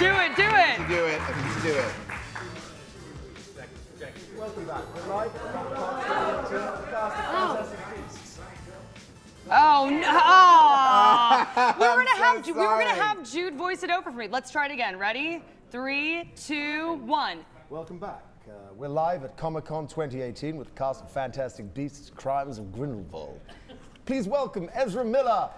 Do it, do it. Do it. I think you do it. Welcome back. We're live from Podcast 2018, Cast of Fantastic Beasts. Oh no! Aw. we were gonna so have Ju- we were gonna have Jude voice it over for me. Let's try it again. Ready? Three, two, one. Welcome back. Uh, we're live at Comic Con 2018 with the cast of Fantastic Beasts, Crimes of Grindelwald. Please welcome Ezra Miller,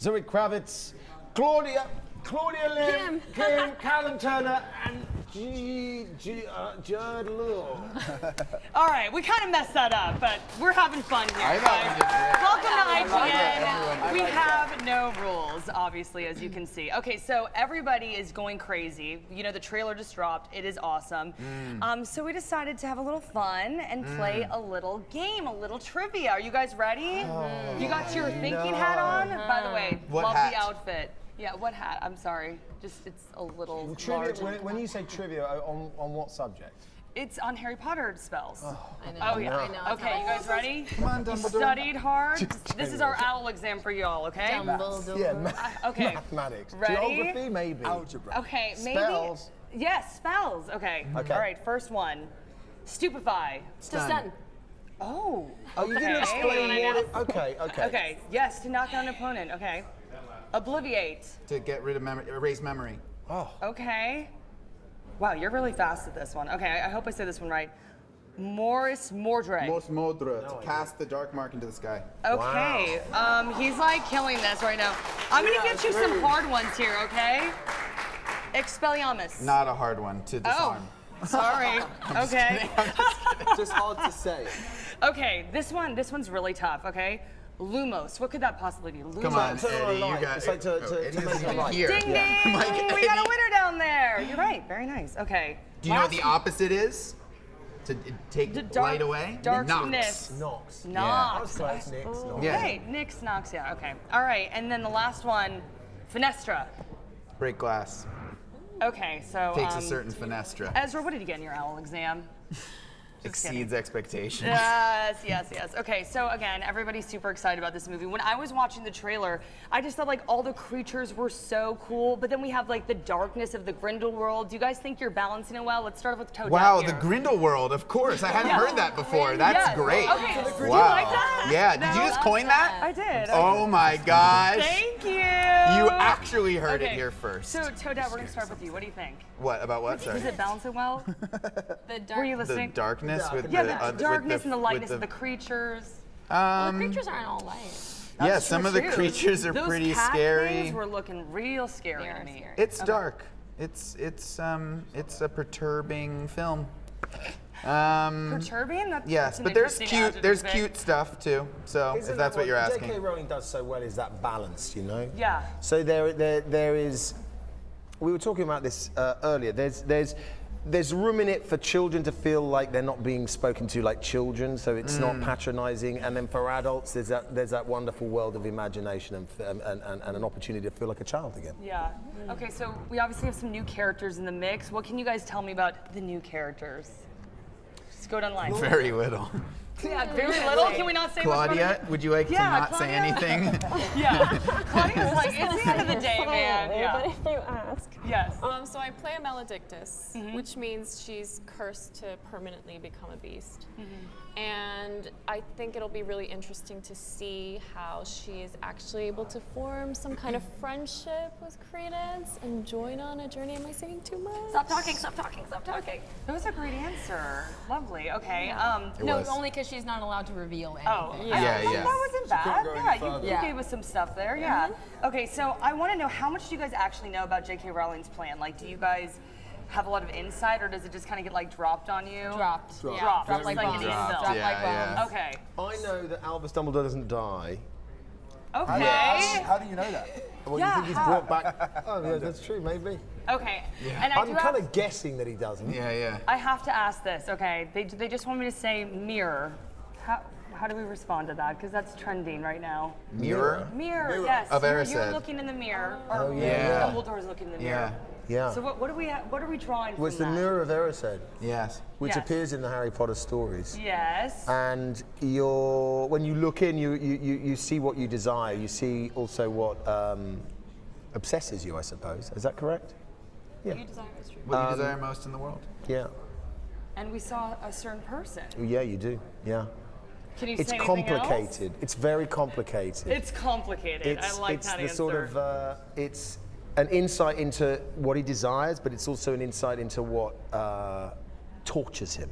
Zoe Kravitz, Claudia, Claudia Lim, Kim, Callum Turner, and G, G, uh, Jude Law. All right, we kind of messed that up, but we're having fun here. I thought we. Welcome to I like. IGN. We have no rules, obviously, as you can see. Okay, so everybody is going crazy. You know, the trailer just dropped. It is awesome. Mm. Um, so we decided to have a little fun and play a little game, a little trivia. Are you guys ready? you got your thinking hat on? By the way, What love hat? the outfit. Yeah, what hat? I'm sorry. Just it's a little Trivia, large. when, when you say trivia, uh, on, on what subject? It's on Harry Potter spells. I know. Oh yeah. I know. Okay, you guys ready? Come on, You studied hard. This is our owl exam for y'all, okay? Dumbledore. Yeah, ma- Okay. mathematics. Ready? Geography, maybe. Algebra. Okay, maybe. Spells. Yes, spells. Okay. Okay. All right, first one. Stupefy. Stun. Oh. Oh, you didn't okay. explain what it... Okay, okay. Okay, yes, to knock down an opponent. Okay. Obliviate. To get rid of memory, erase memory. Oh, Okay. Wow, you're really fast at this one. Okay, I I hope I say this one right. Morris Mordred. Most Modra, to cast the dark mark into the sky. Okay, um, he's like killing this right now. I'm gonna get you some hard ones here, okay? Expelliarmus. Not a hard one to disarm. Oh, disarm. sorry. Okay. Just hard to say. Okay, this one, this one's really tough. Okay, Lumos. What could that possibly be? Lumos. Come on, Turn on Eddie, you light. got It's like to- oh, to- Eddie to make isn't a even light. here. Ding ding! I'm like, we got a winner down there. You're right. Very nice. Okay. Do you know what the opposite is? To take The dark- light away? darkness. Knocks. Nox. Nox. Close, Nick. Nox. Yeah. Okay, Nyx knocks. Yeah. Okay. All right, and then the last one, Fenestra. Break glass. Okay, so Takes um, a certain fenestra. Ezra, what did you get in your owl exam? Just kidding. Exceeds expectations. Yes, yes, yes. Okay, so again, everybody's super excited about this movie. When I was watching the trailer, I just thought like all the creatures were so cool, but then we have like the darkness of the Grindel world. Do you guys think you're balancing it well? Let's start off with Toad. Wow, down the here. Grindel world, of course. I hadn't Yeah. heard that before. That's Yes. great. Okay, do you wow. like that? Yeah, did you just coin that? I did. Oh my gosh. Thank you. You actually heard Okay, it here first. So, Toadette, we're gonna start with you. What do you think? what about what? Sorry. Does it balancing well? The dark. Were you listening? The listening? darkness with yeah, the, the uh, darkness the- and the lightness the- of the creatures. well, Um, the creatures aren't all light. yeah, some of the too. creatures are Those pretty cat scary. things were looking real scary They to me. scary. It's dark. It's it's um it's a perturbing film. Um, Perturbing? That's, yes, that's an but there's cute there's to cute stuff too. So Isn't if that's that what you're asking. J.K. asking. Rowling does so well is that balance, you know? Yeah. So there, there, there is. We were talking about this uh, earlier. There's, there's, there's room in it for children to feel like they're not being spoken to like children, so it's Mm. not patronising. And then for adults, there's that, there's that wonderful world of imagination and, and, and, and an opportunity to feel like a child again. Yeah. Okay, so we obviously have some new characters in the mix. What can you guys tell me about the new characters? Just go down the line. Very little. Yeah, very little. Can we not say Claudia, it? would you like Yeah, to not say anything? Yeah. Claudia's like, it's the end of the day, man. But if you ask. Yes. Um, so I play a Maledictus, Mm-hmm. which means she's cursed to permanently become a beast. Mm-hmm. And I think it'll be really interesting to see how she is actually able to form some kind of friendship with Credence and join on a journey. Am I saying too much? Stop talking, stop talking, stop talking. That was a great answer. Lovely. Okay. Um, It no, was. only because she's not allowed to reveal anything. Oh, Yeah. I- Yeah, that, yeah. that wasn't bad. go any Yeah, you, you Yeah. gave us some stuff there. Yeah. Mm-hmm. Okay, so I want to know how much do you guys actually know about J.K. Rowling's plan? Like, do you guys have a lot of insight, or does it just kind of get like dropped on you? Dropped. Dropped. Yeah. Dropped. Dropped Like like in bombs. the anvil. Dropped Yeah, like yeah. bombs. Okay. I know that Albus Dumbledore doesn't die. Okay. How do you know that? Well, Yeah, you think he's how? brought back? Oh, yeah, that's true, maybe. Okay. And I I'm kind of guessing that he doesn't. yeah, yeah. I have to ask this. Okay. They, they just want me to say mirror. How, how do we respond to that? Because that's trending right now. Mirror. Mirror, yes. Of you're, you're looking in the mirror. Or Oh, yeah, yeah. Dumbledore's looking in the mirror. Yeah. So what, what are we what are we drawing was from the that? Mirror of Erised, Yes. which Yes. appears in the Harry Potter stories. Yes. and you're when you look in you, you, you, you see what you desire you see also what um, obsesses you i suppose is that correct Yeah. You desire most true. What you desire most in the world? Yeah. And we saw a certain person. Yeah, you do. Yeah. Can you It's say anything else? complicated. It's very complicated. It's complicated. it's I like it's that the answer. sort of uh, it's an insight into what he desires, but it's also an insight into what uh, tortures him.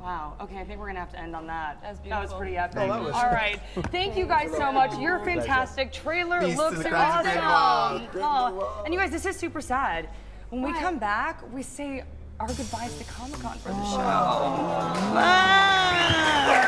Wow. Okay, I think we're gonna have to end on that. That was That was pretty epic. that was- All right. Thank you guys so much. You're fantastic. Trailer Peace to looks the Crimes of awesome. Oh, And you guys, this is super sad. When we come back, we say our goodbyes to Comic Con for the show. Ah!